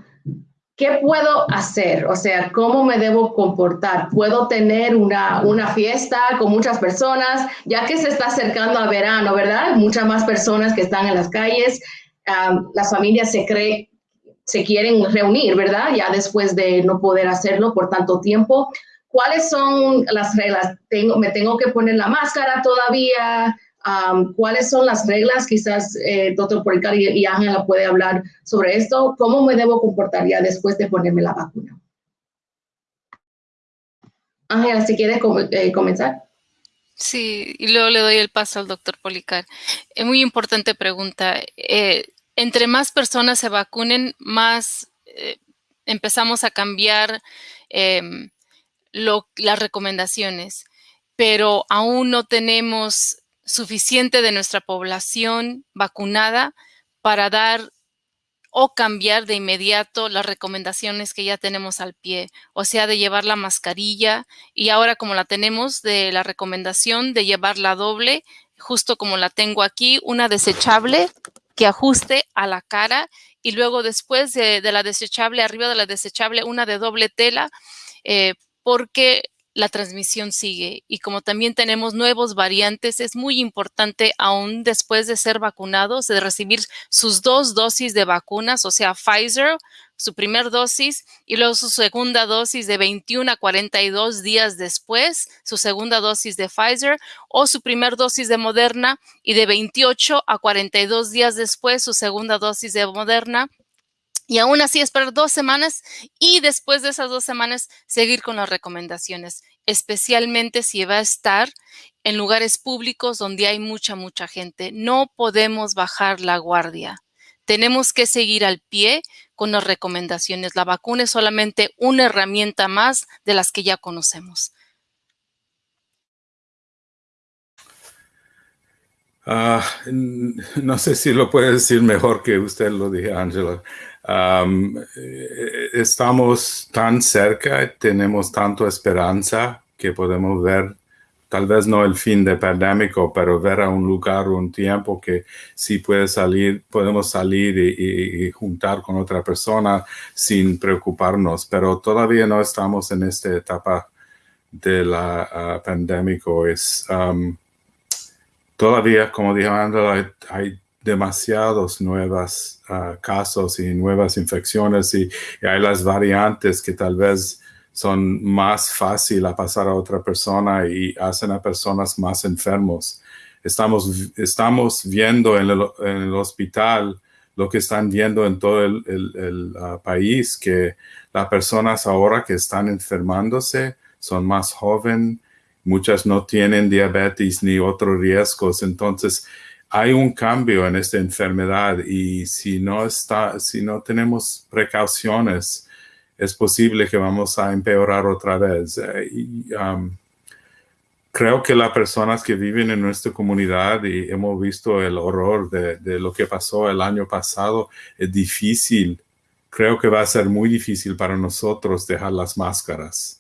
¿qué puedo hacer? O sea, ¿cómo me debo comportar? ¿Puedo tener una, una fiesta con muchas personas? Ya que se está acercando al verano, ¿verdad? Muchas más personas que están en las calles. las familias se creen se quieren reunir, ¿verdad? Ya después de no poder hacerlo por tanto tiempo. ¿Cuáles son las reglas? Tengo, ¿Me tengo que poner la máscara todavía? ¿Cuáles son las reglas? Quizás eh, doctor Policar y, y Ángela puede hablar sobre esto. ¿Cómo me debo comportar ya después de ponerme la vacuna? Ángela, si quieres eh, comenzar. Sí, y luego le doy el paso al doctor Policar. Es muy importante pregunta. Eh, entre más personas se vacunen, más eh, empezamos a cambiar em, las recomendaciones, pero aún no tenemos suficiente de nuestra población vacunada para dar o cambiar de inmediato las recomendaciones que ya tenemos al pie, o sea, de llevar la mascarilla y ahora como la tenemos de la recomendación de llevar la doble, justo como la tengo aquí, una desechable que ajuste a la cara y luego después de, la desechable, arriba de la desechable, una de doble tela, eh, porque la transmisión sigue. Y como también tenemos nuevos variantes, es muy importante aún después de ser vacunados, de recibir sus dos dosis de vacunas, o sea, Pfizer, su primer dosis y luego su segunda dosis de 21 a 42 días después, su segunda dosis de Pfizer o su primer dosis de Moderna y de 28 a 42 días después, su segunda dosis de Moderna y aún así esperar dos semanas y después de esas dos semanas seguir con las recomendaciones, especialmente si va a estar en lugares públicos donde hay mucha, mucha gente. No podemos bajar la guardia. Tenemos que seguir al pie con las recomendaciones. La vacuna es solamente una herramienta más de las que ya conocemos. Ah, no sé si lo puede decir mejor que usted lo dije, Angela. Eh, estamos tan cerca, tenemos tanta esperanza que podemos ver, tal vez no el fin de pandémico, pero ver a un lugar un tiempo que sí puede salir, podemos salir y, juntar con otra persona sin preocuparnos, pero todavía no estamos en esta etapa de la uh, pandémico. Es, todavía, como dijo Andrea, hay demasiados nuevos ah, casos y nuevas infecciones y, hay las variantes que tal vez son más fácil a pasar a otra persona y hacen a personas más enfermos. Estamos, estamos viendo en el, hospital lo que están viendo en todo el, ah, país, que las personas ahora que están enfermándose son más jóvenes, muchas no tienen diabetes ni otros riesgos, entonces hay un cambio en esta enfermedad y si no, está, si no tenemos precauciones, es posible que vamos a empeorar otra vez. Eh, um, creo que las personas que viven en nuestra comunidad y hemos visto el horror de, lo que pasó el año pasado, es difícil. Creo que va a ser muy difícil para nosotros dejar las máscaras.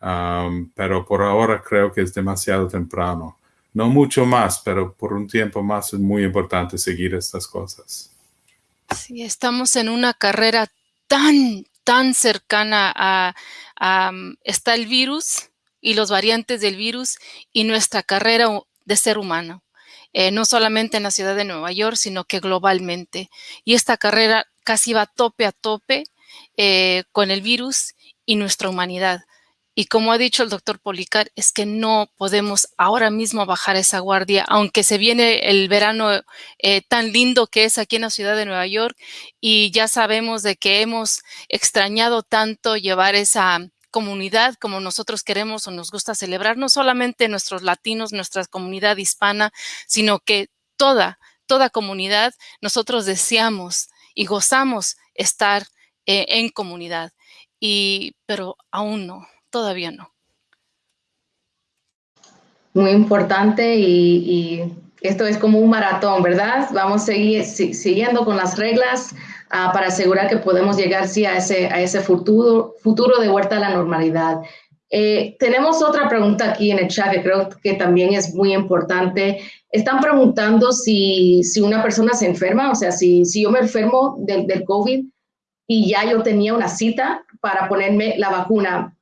Um, pero por ahora creo que es demasiado temprano no mucho más, pero por un tiempo más es muy importante seguir estas cosas. Sí, estamos en una carrera tan, tan cercana a, está el virus y los variantes del virus y nuestra carrera de ser humano. Eh, no solamente en la ciudad de Nueva York, sino que globalmente. Y esta carrera casi va tope a tope eh, con el virus y nuestra humanidad. Y como ha dicho el doctor Policar, es que no podemos ahora mismo bajar esa guardia, aunque se viene el verano eh, tan lindo que es aquí en la ciudad de Nueva York y ya sabemos de que hemos extrañado tanto llevar esa comunidad como nosotros queremos o nos gusta celebrar, no solamente nuestros latinos, nuestra comunidad hispana, sino que toda, toda comunidad, nosotros deseamos y gozamos estar eh, en comunidad. Y, pero aún no todavía no. Muy importante y, esto es como un maratón, ¿verdad? Vamos a seguir siguiendo con las reglas ah, para asegurar que podemos llegar sí, a, ese, a ese futuro, futuro de vuelta a la normalidad. Eh, tenemos otra pregunta aquí en el chat que creo que también es muy importante. Están preguntando si, si una persona se enferma, o sea, si, si yo me enfermo del, del COVID y ya yo tenía una cita para ponerme la vacuna,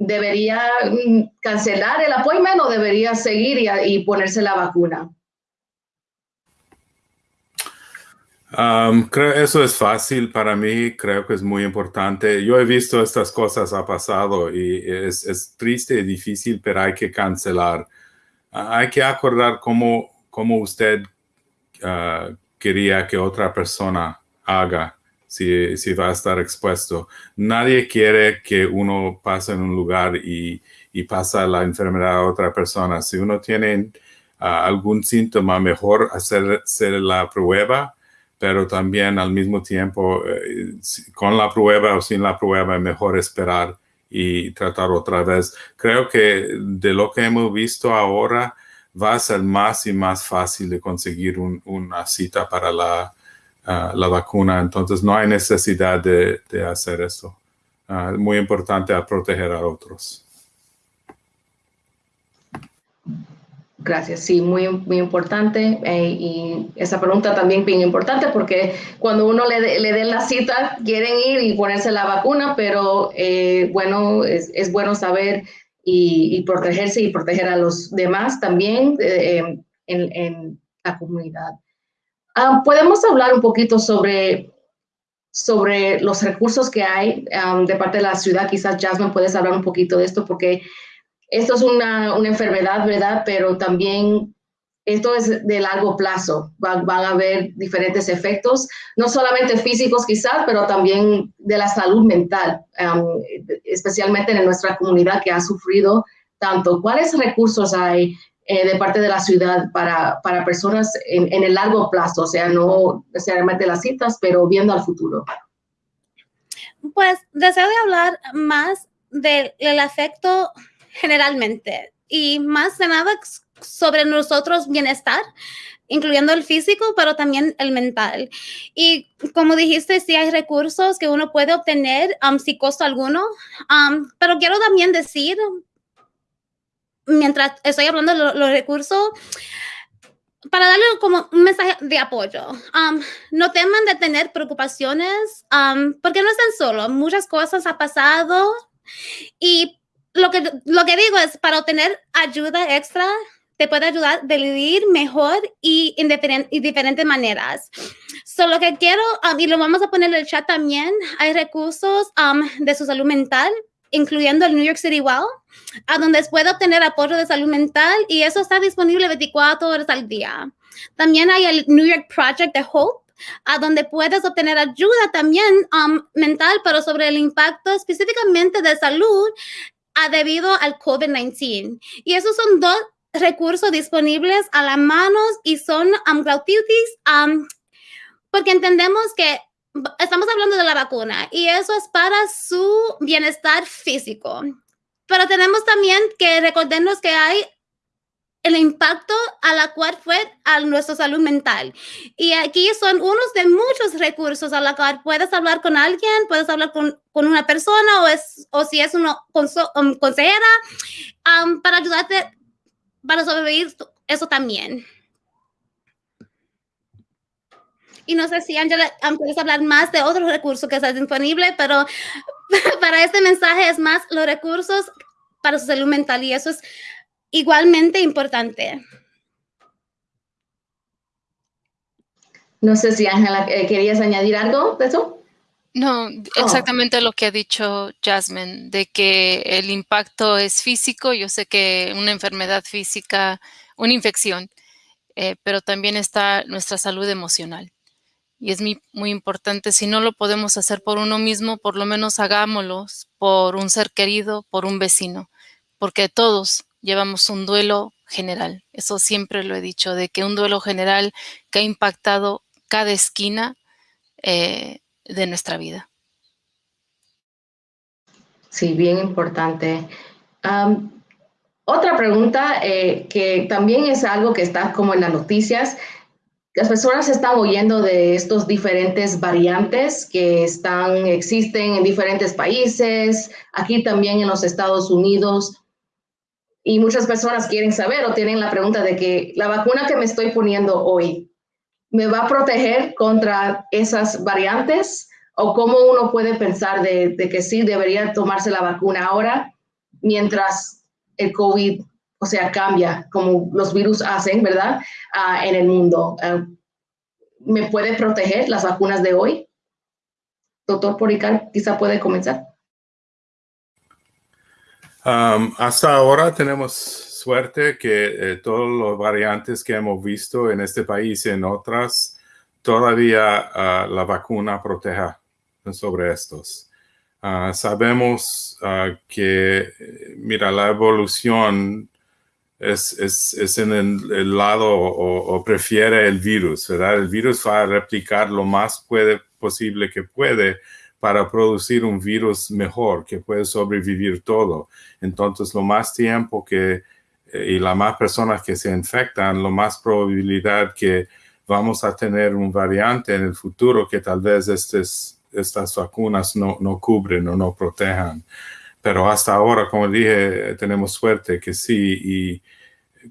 debería mm, cancelar el appointment o debería seguir y, ponerse la vacuna? Creo eso es fácil para mí, creo que es muy importante. Yo he visto estas cosas ha pasado y es, triste y difícil, pero hay que cancelar. Uh, hay que acordar cómo, cómo usted uh, quería que otra persona haga si, si, va a estar expuesto. Nadie quiere que uno pase en un lugar y, y pasa la enfermedad a otra persona. Si uno tiene uh, algún síntoma, mejor hacer, hacer la prueba pero también al mismo tiempo, eh, con la prueba o sin la prueba, mejor esperar y tratar otra vez. Creo que de lo que hemos visto ahora, va a ser más y más fácil de conseguir un, una cita para la, la, vacuna. Entonces, no hay necesidad de, de hacer eso. Uh, muy importante a proteger a otros. Gracias, sí, muy, muy importante. Eh, y esa pregunta también bien importante porque cuando uno le, le den la cita, quieren ir y ponerse la vacuna, pero eh, bueno, es, es, bueno saber y, y, protegerse y proteger a los demás también eh, en, en, la comunidad. Um, Podemos hablar un poquito sobre, sobre los recursos que hay um, de parte de la ciudad. Quizás Jasmine puedes hablar un poquito de esto porque esto es una, una, enfermedad, ¿verdad? Pero también esto es de largo plazo. Van, van, a haber diferentes efectos, no solamente físicos quizás, pero también de la salud mental, um, especialmente en nuestra comunidad que ha sufrido tanto. ¿Cuáles recursos hay eh, de parte de la ciudad para, para personas en, el largo plazo? O sea, no necesariamente las citas, pero viendo al futuro. Pues deseo de hablar más del, efecto generalmente y más de nada sobre nosotros bienestar, incluyendo el físico, pero también el mental. Y como dijiste, sí hay recursos que uno puede obtener um, sin costo alguno, pero quiero también decir, mientras estoy hablando de los, los recursos, para darle como un mensaje de apoyo. Um, no teman de tener preocupaciones um, porque no están solos. Muchas cosas han pasado y lo que, lo que digo es, para obtener ayuda extra, te puede ayudar a vivir mejor y en y diferentes maneras. Solo que quiero, um, y lo vamos a poner en el chat también, hay recursos um, de su salud mental, incluyendo el New York City Well, a donde puede obtener apoyo de salud mental y eso está disponible 24 horas al día. También hay el New York Project de Hope, a donde puedes obtener ayuda también um, mental, pero sobre el impacto específicamente de salud debido al COVID-19. Y esos son dos recursos disponibles a la mano y son um, um, porque entendemos que estamos hablando de la vacuna y eso es para su bienestar físico. Pero tenemos también que recordarnos que hay el impacto a la cual fue a nuestra salud mental. Y aquí son unos de muchos recursos a la cual puedes hablar con alguien, puedes hablar con, con una persona o, es, o si es una um, consejera um, para ayudarte para sobrevivir eso también. Y no sé si Angela puedes hablar más de otros recursos que están disponibles, pero (laughs) para este mensaje es más los recursos para su salud mental y eso es igualmente importante. No sé si Ángela, eh, ¿querías añadir algo de eso? No, exactamente oh. lo que ha dicho Jasmine, de que el impacto es físico. Yo sé que una enfermedad física, una infección, eh, pero también está nuestra salud emocional. Y es muy, importante, si no lo podemos hacer por uno mismo, por lo menos hagámoslo por un ser querido, por un vecino, porque todos llevamos un duelo general. Eso siempre lo he dicho, de que un duelo general que ha impactado cada esquina eh, de nuestra vida. Sí, bien importante. Otra pregunta eh, que también es algo que está como en las noticias. Las personas están oyendo de estos diferentes variantes que están, existen en diferentes países, aquí también en los Estados Unidos y muchas personas quieren saber o tienen la pregunta de que la vacuna que me estoy poniendo hoy, ¿me va a proteger contra esas variantes? ¿O cómo uno puede pensar de, de que sí debería tomarse la vacuna ahora mientras el COVID, o sea, cambia como los virus hacen, ¿verdad? Uh, en el mundo. Uh, me puede proteger las vacunas de hoy? Doctor Policar, quizá puede comenzar. Um, hasta ahora tenemos suerte que eh, todos los variantes que hemos visto en este país y en otras, todavía uh, la vacuna proteja sobre estos. Uh, sabemos uh, que, mira, la evolución es, es, es en el, lado o, o, prefiere el virus, ¿verdad? El virus va a replicar lo más puede, posible que puede para producir un virus mejor que puede sobrevivir todo. Entonces, lo más tiempo que eh, y las más personas que se infectan, lo más probabilidad que vamos a tener un variante en el futuro que tal vez estas vacunas no, no cubren o no protejan. Pero hasta ahora, como dije, tenemos suerte que sí y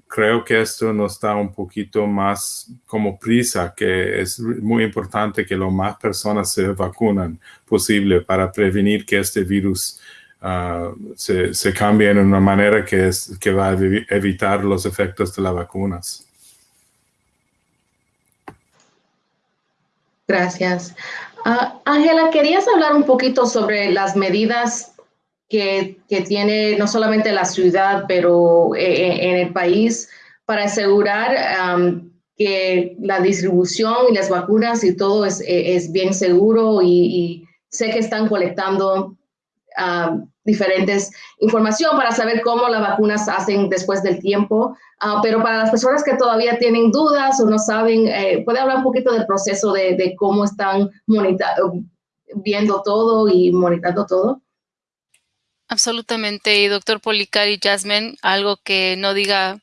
creo que esto nos da un poquito más como prisa, que es muy importante que lo más personas se vacunan posible para prevenir que este virus uh, se, se, cambie en una manera que, es, que va a evitar los efectos de las vacunas. Gracias. Uh, Ángela, ¿querías hablar un poquito sobre las medidas que, tiene no solamente la ciudad, pero eh, eh, en el país para asegurar que la distribución y las vacunas y todo es, eh, bien seguro y, sé que están colectando diferentes información para saber cómo las vacunas hacen después del tiempo, ah, pero para las personas que todavía tienen dudas o no saben, ¿puede hablar un poquito del proceso de, de cómo están viendo todo y monitoreando todo? Absolutamente. Y doctor Policar y Jasmine, algo que no diga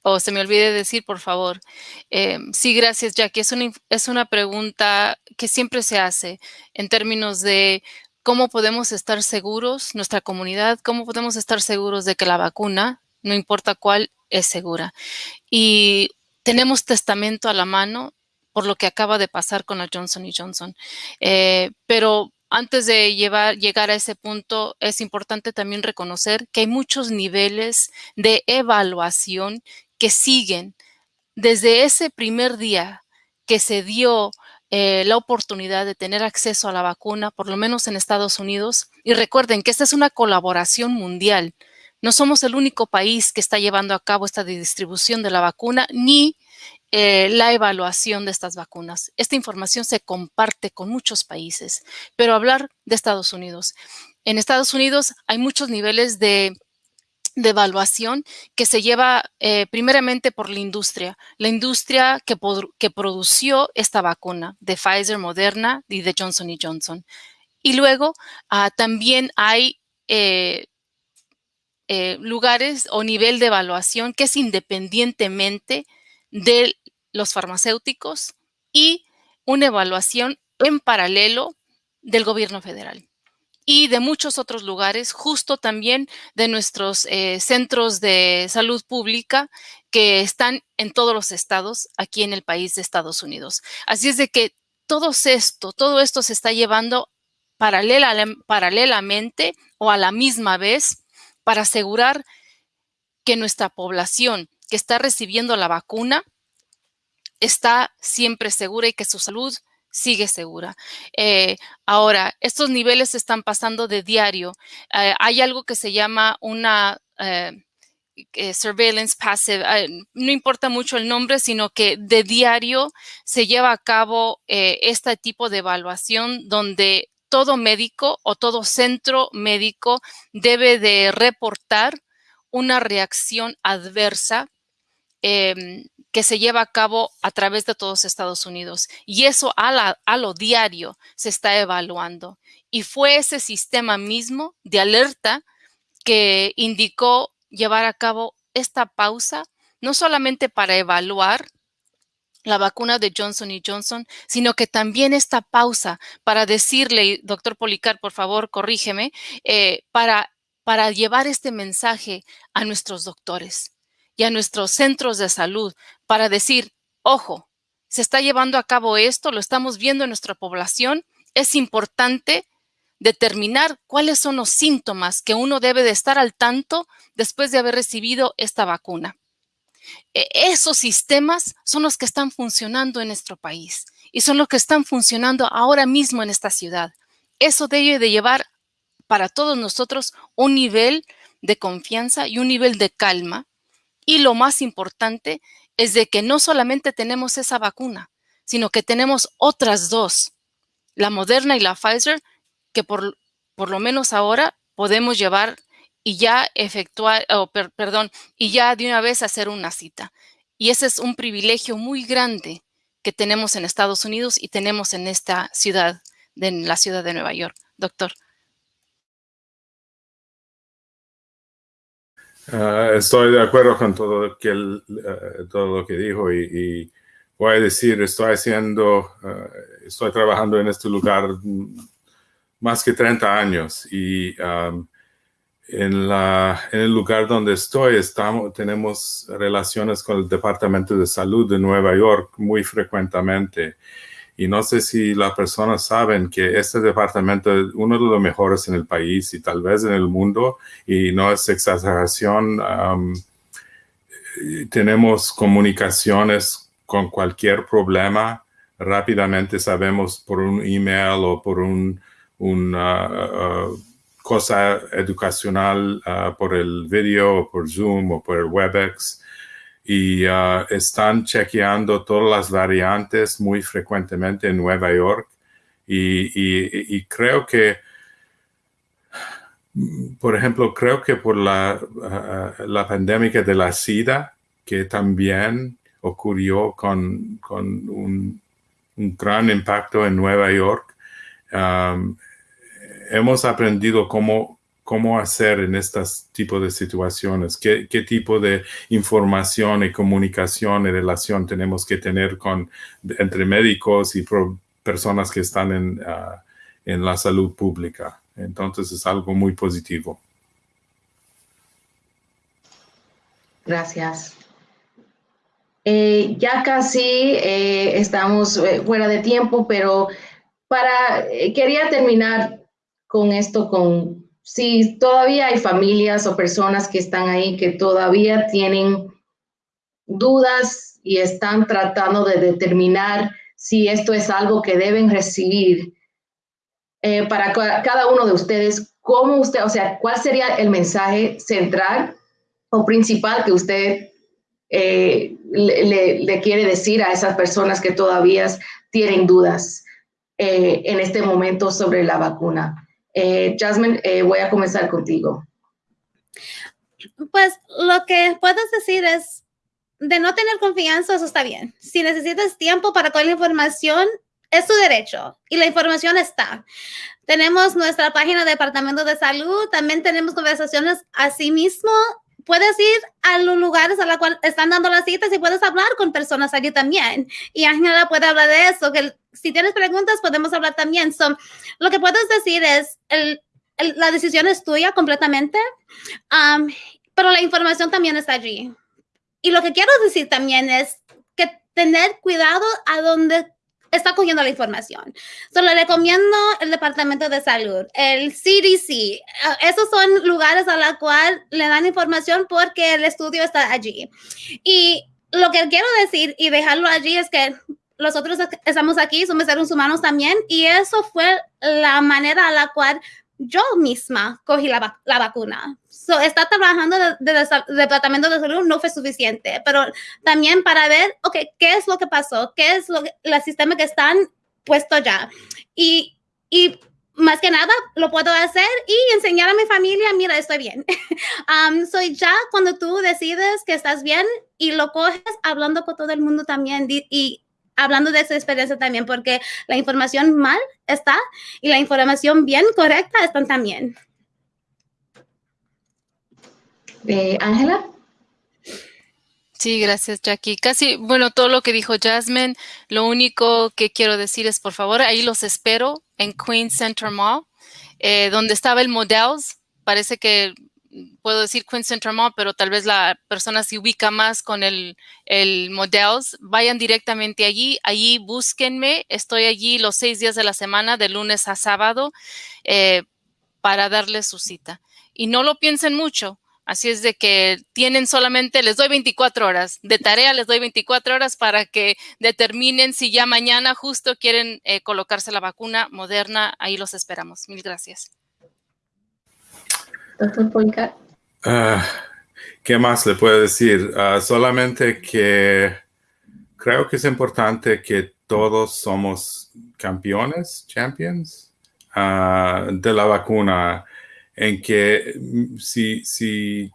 o se me olvide decir, por favor. Eh, sí, gracias, Jackie. Es una, es una pregunta que siempre se hace en términos de cómo podemos estar seguros, nuestra comunidad, cómo podemos estar seguros de que la vacuna, no importa cuál, es segura. Y tenemos testamento a la mano por lo que acaba de pasar con la Johnson Johnson. Eh, pero antes de llegar a ese punto, es importante también reconocer que hay muchos niveles de evaluación que siguen desde ese primer día que se dio eh, la oportunidad de tener acceso a la vacuna, por lo menos en Estados Unidos. Y recuerden que esta es una colaboración mundial. No somos el único país que está llevando a cabo esta distribución de la vacuna, ni eh, la evaluación de estas vacunas. Esta información se comparte con muchos países, pero hablar de Estados Unidos. En Estados Unidos hay muchos niveles de, evaluación que se lleva eh, primeramente por la industria, la industria que, que produció esta vacuna de Pfizer, Moderna y de Johnson Johnson. Y luego ah, también hay eh, lugares o nivel de evaluación que es independientemente de los farmacéuticos y una evaluación en paralelo del gobierno federal y de muchos otros lugares, justo también de nuestros eh, centros de salud pública que están en todos los estados aquí en el país de Estados Unidos. Así es de que todo esto, todo esto se está llevando paralelamente o a la misma vez para asegurar que nuestra población que está recibiendo la vacuna está siempre segura y que su salud sigue segura. Eh, ahora, estos niveles están pasando de diario. Eh, hay algo que se llama una eh, surveillance passive, no importa mucho el nombre, sino que de diario se lleva a cabo este tipo de evaluación donde todo médico o todo centro médico debe de reportar una reacción adversa em, que se lleva a cabo a través de todos Estados Unidos. Y eso a, lo diario se está evaluando. Y fue ese sistema mismo de alerta que indicó llevar a cabo esta pausa, no solamente para evaluar la vacuna de Johnson y Johnson, sino que también esta pausa para decirle, doctor Policar, por favor, corrígeme, eh, para, para llevar este mensaje a nuestros doctores y a nuestros centros de salud para decir, ojo, se está llevando a cabo esto, lo estamos viendo en nuestra población, es importante determinar cuáles son los síntomas que uno debe de estar al tanto después de haber recibido esta vacuna. E, esos sistemas son los que están funcionando en nuestro país y son los que están funcionando ahora mismo en esta ciudad. Eso debe de llevar para todos nosotros un nivel de confianza y un nivel de calma. Y lo más importante es de que no solamente tenemos esa vacuna, sino que tenemos otras dos, la Moderna y la Pfizer, que por, por lo menos ahora podemos llevar y ya efectuar, perdón, y ya de una vez hacer una cita. Y ese es un privilegio muy grande que tenemos en Estados Unidos y tenemos en esta ciudad, en la ciudad de Nueva York. Doctor. Ah, estoy de acuerdo con todo, que eh, todo lo que dijo y, voy a decir, estoy haciendo, eh, estoy trabajando en este lugar más que 30 años y en, la, en el lugar donde estoy estamos, tenemos relaciones con el Departamento de Salud de Nueva York muy frecuentemente. Y no sé si las personas saben que este departamento es uno de los mejores en el país y tal vez en el mundo, y no es exageración. tenemos comunicaciones con cualquier problema, rápidamente sabemos por un email o por un, una uh, cosa educacional uh, por el video o por Zoom o por el WebEx y uh, están chequeando todas las variantes muy frecuentemente en Nueva York. Y, creo que, por ejemplo, creo que por la, uh, la pandemia de la SIDA, que también ocurrió con, un, gran impacto en Nueva York, um, hemos aprendido cómo cómo hacer en estos tipos de situaciones, qué, tipo de información y comunicación y relación tenemos que tener con, entre médicos y personas que están en, ah, en la salud pública. Entonces es algo muy positivo. Gracias. Eh, ya casi eh, estamos eh, fuera de tiempo, pero para quería terminar con esto, con si todavía hay familias o personas que están ahí que todavía tienen dudas y están tratando de determinar si esto es algo que deben recibir, eh, para cada uno de ustedes, ¿cómo usted, o sea, cuál sería el mensaje central o principal que usted eh, le, quiere decir a esas personas que todavía tienen dudas eh, en este momento sobre la vacuna? Eh, Jasmine, eh, voy a comenzar contigo. Pues lo que puedes decir es, de no tener confianza, eso está bien. Si necesitas tiempo para toda la información, es tu derecho y la información está. Tenemos nuestra página de Departamento de Salud, también tenemos conversaciones así mismo puedes ir a los lugares a los cuales están dando las citas y puedes hablar con personas allí también. Y Ángela puede hablar de eso, que si tienes preguntas podemos hablar también. So, lo que puedes decir es, el, la decisión es tuya completamente, um, pero la información también está allí. Y lo que quiero decir también es que tener cuidado a donde está cogiendo la información. Solo recomiendo el Departamento de Salud, el CDC. Eh, esos son lugares a los cuales le dan información porque el estudio está allí. Y lo que quiero decir y dejarlo allí es que nosotros estamos aquí, somos seres humanos también, y eso fue la manera a la cual yo misma cogí la, la vacuna. So, está trabajando de, Departamento de Salud no fue suficiente, pero también para ver, ok, ¿qué es lo que pasó? ¿Qué es lo que, el sistema que están puesto ya? Y, y más que nada lo puedo hacer y enseñar a mi familia, mira, estoy bien. (laughs) um, soy ya cuando tú decides que estás bien y lo coges hablando con todo el mundo también y hablando de esa experiencia también, porque la información mal está y la información bien correcta están también. Eh, Ángela. Sí, gracias, Jackie. Casi, bueno, todo lo que dijo Jasmine, lo único que quiero decir es, por favor, ahí los espero en Queen Center Mall, eh, donde estaba el Models. Parece que puedo decir Center Mall, pero tal vez la persona se ubica más con el, el Models, vayan directamente allí, allí búsquenme, estoy allí los seis días de la semana, de lunes a sábado, eh, para darles su cita. Y no lo piensen mucho, Así es de que tienen solamente, les doy 24 horas, de tarea les doy 24 horas para que determinen si ya mañana justo quieren eh, colocarse la vacuna moderna. Ahí los esperamos. Mil gracias. Ah, ¿Qué más le puedo decir? Ah, solamente que creo que es importante que todos somos campeones, champions ah, de la vacuna, en que mm, si, si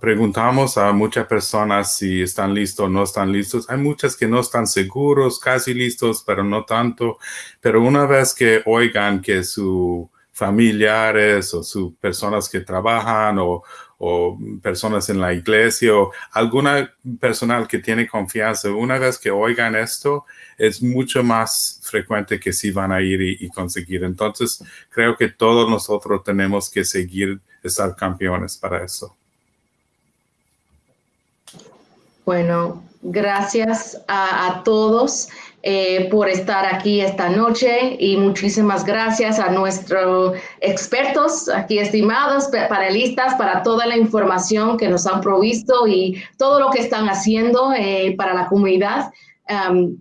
preguntamos a muchas personas si están listos o no están listos, hay muchas que no están seguros, casi listos, pero no tanto. Pero una vez que oigan que sus familiares o sus personas que trabajan o, o personas en la iglesia o alguna personal que tiene confianza, una vez que oigan esto, es mucho más frecuente que sí van a ir y, conseguir. Entonces, creo que todos nosotros tenemos que seguir estar campeones para eso. Bueno, gracias a todos. Eh, por estar aquí esta noche y muchísimas gracias a nuestros expertos aquí estimados, panelistas, para toda la información que nos han provisto y todo lo que están haciendo eh, para la comunidad.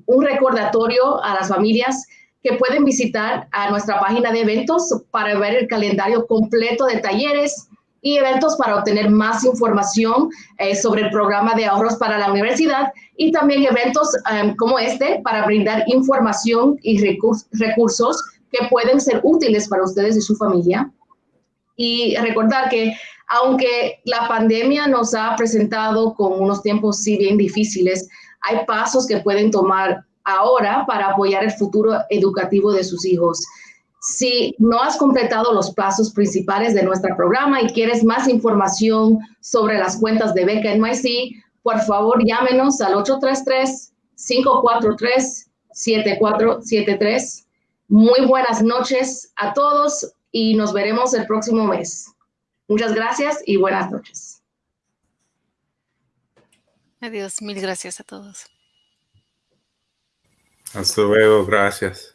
Un recordatorio a las familias que pueden visitar a nuestra página de eventos para ver el calendario completo de talleres, y eventos para obtener más información eh, sobre el programa de ahorros para la universidad y también eventos em, como este para brindar información y recursos que pueden ser útiles para ustedes y su familia. Y recordar que aunque la pandemia nos ha presentado con unos tiempos sí bien difíciles, hay pasos que pueden tomar ahora para apoyar el futuro educativo de sus hijos. Si no has completado los pasos principales de nuestro programa y quieres más información sobre las cuentas de Beca NYC, por favor llámenos al 833-543-7473. Muy buenas noches a todos y nos veremos el próximo mes. Muchas gracias y buenas noches. Adiós, mil gracias a todos. Hasta luego, gracias.